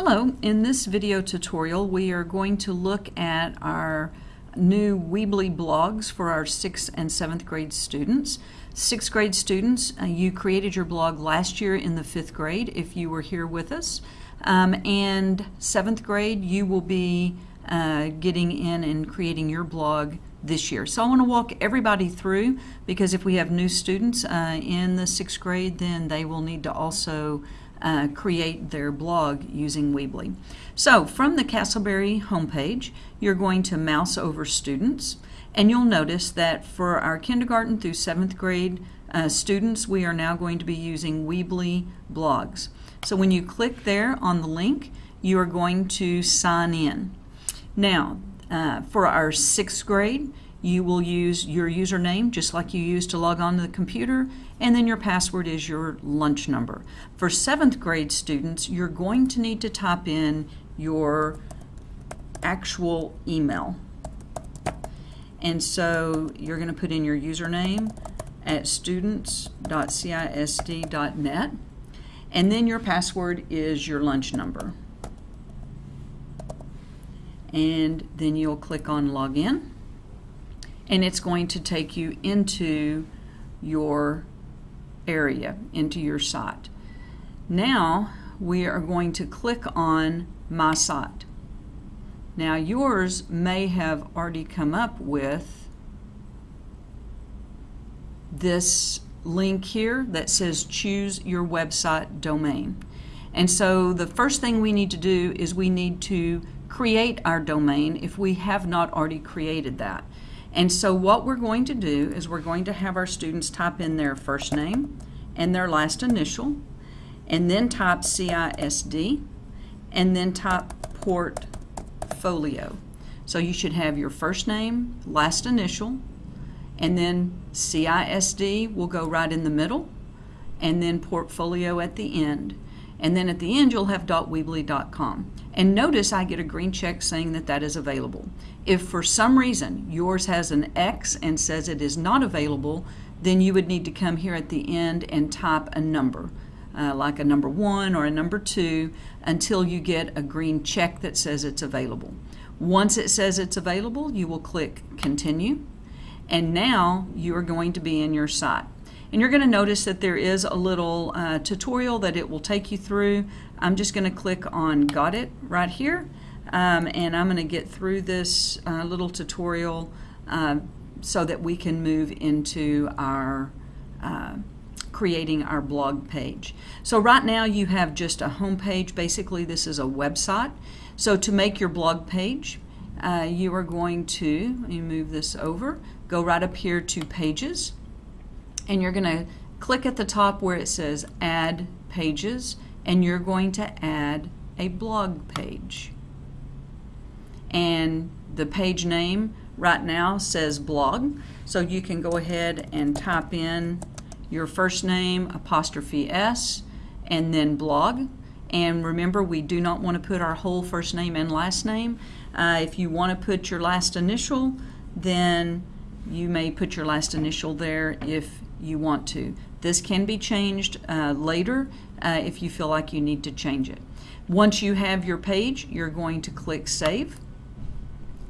Hello, in this video tutorial we are going to look at our new Weebly blogs for our 6th and 7th grade students. 6th grade students, uh, you created your blog last year in the 5th grade if you were here with us. Um, and 7th grade, you will be uh, getting in and creating your blog this year. So I want to walk everybody through because if we have new students uh, in the 6th grade, then they will need to also uh, create their blog using Weebly. So from the Castleberry homepage, you're going to mouse over students and you'll notice that for our kindergarten through seventh grade uh, students, we are now going to be using Weebly blogs. So when you click there on the link, you are going to sign in. Now, uh, for our sixth grade, you will use your username just like you use to log on to the computer and then your password is your lunch number. For seventh grade students you're going to need to type in your actual email. And so you're going to put in your username at students.cisd.net and then your password is your lunch number. And then you'll click on login and it's going to take you into your area, into your site. Now we are going to click on My Site. Now yours may have already come up with this link here that says choose your website domain. And so the first thing we need to do is we need to create our domain if we have not already created that. And so what we're going to do is we're going to have our students type in their first name and their last initial, and then type CISD, and then type portfolio. So you should have your first name, last initial, and then CISD will go right in the middle, and then portfolio at the end. And then at the end, you'll have dot .weebly.com. And notice I get a green check saying that that is available. If for some reason yours has an X and says it is not available, then you would need to come here at the end and type a number, uh, like a number one or a number two, until you get a green check that says it's available. Once it says it's available, you will click continue. And now you are going to be in your site. And you're going to notice that there is a little uh, tutorial that it will take you through. I'm just going to click on Got It right here. Um, and I'm going to get through this uh, little tutorial uh, so that we can move into our uh, creating our blog page. So right now you have just a home page. Basically this is a website. So to make your blog page, uh, you are going to, move this over, go right up here to pages and you're going to click at the top where it says add pages and you're going to add a blog page. And the page name right now says blog so you can go ahead and type in your first name apostrophe s and then blog. And remember we do not want to put our whole first name and last name. Uh, if you want to put your last initial then you may put your last initial there if you want to. This can be changed uh, later uh, if you feel like you need to change it. Once you have your page, you're going to click Save.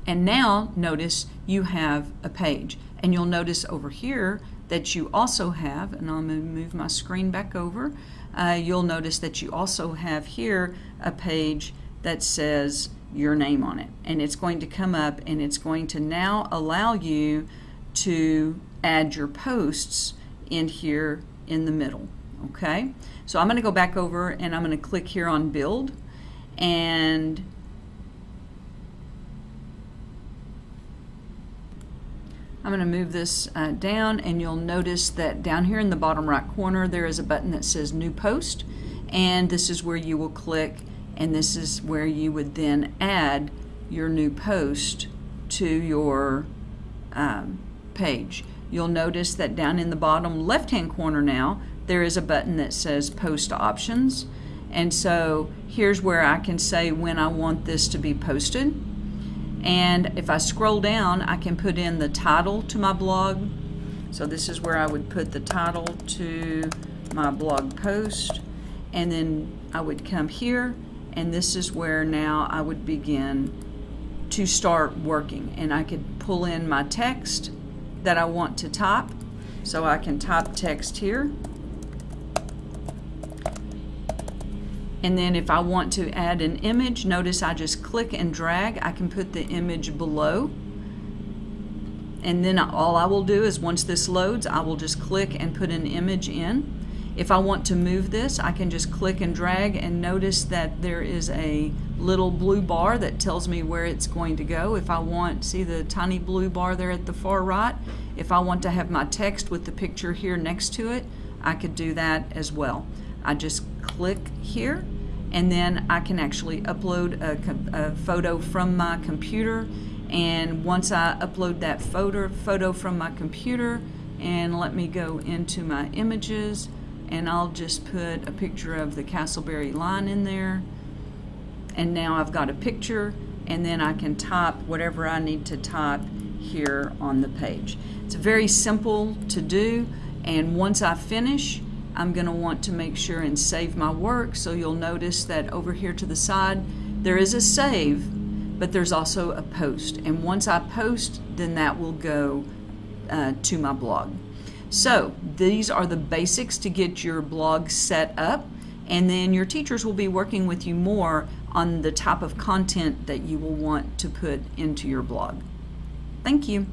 And now notice you have a page. And you'll notice over here that you also have, and I'm going to move my screen back over, uh, you'll notice that you also have here a page that says your name on it. And it's going to come up and it's going to now allow you to add your posts in here in the middle. Okay, so I'm going to go back over and I'm going to click here on build and I'm going to move this uh, down and you'll notice that down here in the bottom right corner there is a button that says new post and this is where you will click and this is where you would then add your new post to your um, page. You'll notice that down in the bottom left-hand corner now, there is a button that says Post Options. And so here's where I can say when I want this to be posted. And if I scroll down, I can put in the title to my blog. So this is where I would put the title to my blog post. And then I would come here and this is where now I would begin to start working and I could pull in my text that I want to type so I can type text here. And then if I want to add an image notice I just click and drag. I can put the image below. And then all I will do is once this loads I will just click and put an image in if I want to move this, I can just click and drag and notice that there is a little blue bar that tells me where it's going to go. If I want, see the tiny blue bar there at the far right? If I want to have my text with the picture here next to it, I could do that as well. I just click here and then I can actually upload a, a photo from my computer and once I upload that photo, photo from my computer and let me go into my images and I'll just put a picture of the Castleberry line in there and now I've got a picture and then I can type whatever I need to type here on the page. It's very simple to do and once I finish I'm going to want to make sure and save my work so you'll notice that over here to the side there is a save but there's also a post and once I post then that will go uh, to my blog. So these are the basics to get your blog set up and then your teachers will be working with you more on the type of content that you will want to put into your blog. Thank you.